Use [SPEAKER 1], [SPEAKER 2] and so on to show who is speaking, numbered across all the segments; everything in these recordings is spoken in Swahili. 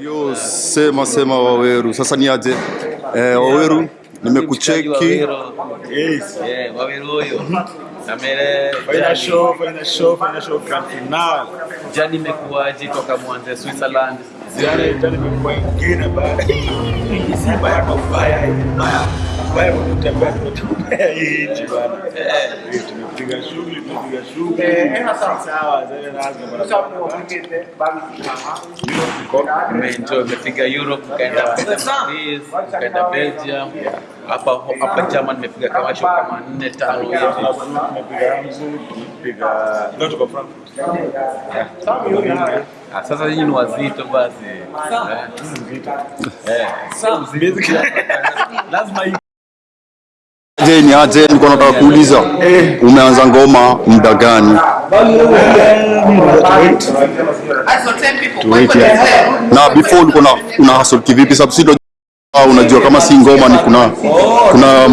[SPEAKER 1] Yo, sema sema Waweru, sasa ni aje? Eh, Waweru nimekucheki.
[SPEAKER 2] Yes.
[SPEAKER 3] Yeah, Waweru huyo.
[SPEAKER 2] Show, fanya show, fanya show grand final.
[SPEAKER 3] jani imekuwaje toka mwanze Switzerland?
[SPEAKER 2] Jani jani imekuwa ingine kwa kutembea bana. Eh, tumepiga shughuli, tunapiga shughuli. Sawa, zile lazima bana.
[SPEAKER 3] Umeenjoy, umepiga Europe, ukaenda Paris, ukaenda Belgium. Hapa hapa German nimepiga kama show kama 4 5 hivi.
[SPEAKER 2] Tumepiga Hamburg, tumepiga ndio tuko Frankfurt.
[SPEAKER 3] Sasa nyinyi ni wazito basi. Eh, Eh, sio. Lazima hii
[SPEAKER 1] Je, ni aje? Nilikuwa nataka kuuliza umeanza ngoma muda gani? Na before ulikuwa na una hustle kivipi? Sababu sio unajua kama si ngoma ni kuna kuna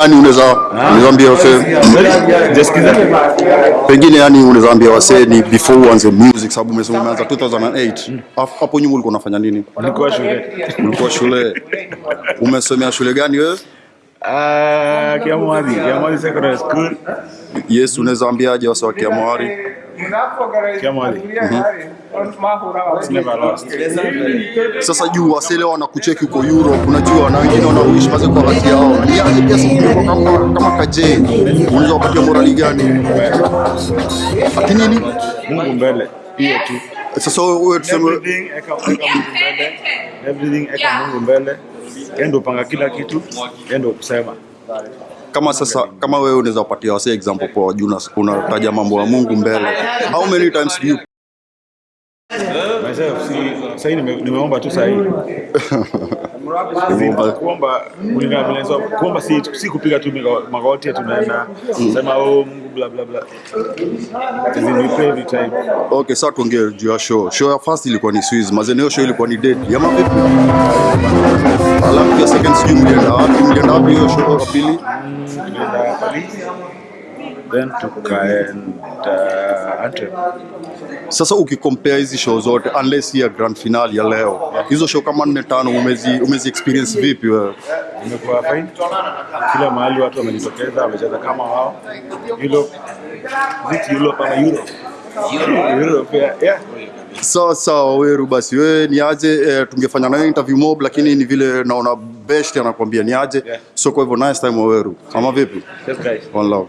[SPEAKER 1] yani unaweza unaweza ambia wase
[SPEAKER 2] Jasikiza.
[SPEAKER 1] pengine yani unaweza ambia wase ni before uanze music sababu umesema umeanza 2008 Hapo- hapo nyuma ulikuwa unafanya nini?
[SPEAKER 2] ulikuwa shule.
[SPEAKER 1] Ulikuwa shule umesomea shule gani wewe?
[SPEAKER 2] Ah, Kiamwari, Kiamwadi Secondary School.
[SPEAKER 1] Yes, unaweza ambiaje wasa wa Kiamwari?
[SPEAKER 2] Kiamwadi.
[SPEAKER 1] Sasa juu wasele wanakucheki huko Europe, unajua na wengine wanaishi maze kwa kati yao. Ni pia sasa kama kama kaje, unaweza kupatia morali gani? Lakini nini?
[SPEAKER 2] Mungu mbele. Hiyo tu.
[SPEAKER 1] Sasa wewe tuseme
[SPEAKER 2] Everything eka Mungu mbele. Everything eka Mungu mbele. Yeye ndo panga kila kitu. Yeye ndo kusema.
[SPEAKER 1] kama sasa kama wewe unaweza kupatia wasi example kwa juu una- unataja mambo ya Mungu mbele. How many times do you
[SPEAKER 2] Myself si sasa hivi nimeomba tu.
[SPEAKER 1] Nimeomba.
[SPEAKER 2] Kuomba kulingana na vile nasema, kuomba si si kupiga tu magoti tunaenda sema oh Mungu bla bla bla. We pray every time.
[SPEAKER 1] Okay, sasa tuongee juu ya show. Show ya first ilikuwa ni Swiss, mazeni hiyo show ilikuwa ni dead. Yama vipi? Alafu ya second sijui mlienda wapi? Mlienda wapi hiyo show ya pili?
[SPEAKER 2] Tulienda Paris. Then tukaenda Antwerp.
[SPEAKER 1] Sasa ukikompea hizi show zote unless ya grand finale ya leo, hizo show kama nne tano umezi, umezi experience vipi wewe?
[SPEAKER 2] Imekuwa fine. Kila mahali watu wamejitokeza, wamecheza kama wao. Europe, Europe ama Europe. Europe, yeah. yeah.
[SPEAKER 1] Sawa sawa, Weru, basi wewe ni aje? E, tungefanya nayo interview mob, lakini ni vile naona best anakuambia ni aje,
[SPEAKER 2] Yeah.
[SPEAKER 1] so kwa hivyo nice time Weru, ama vipi?
[SPEAKER 2] Yes, guys.
[SPEAKER 1] One love.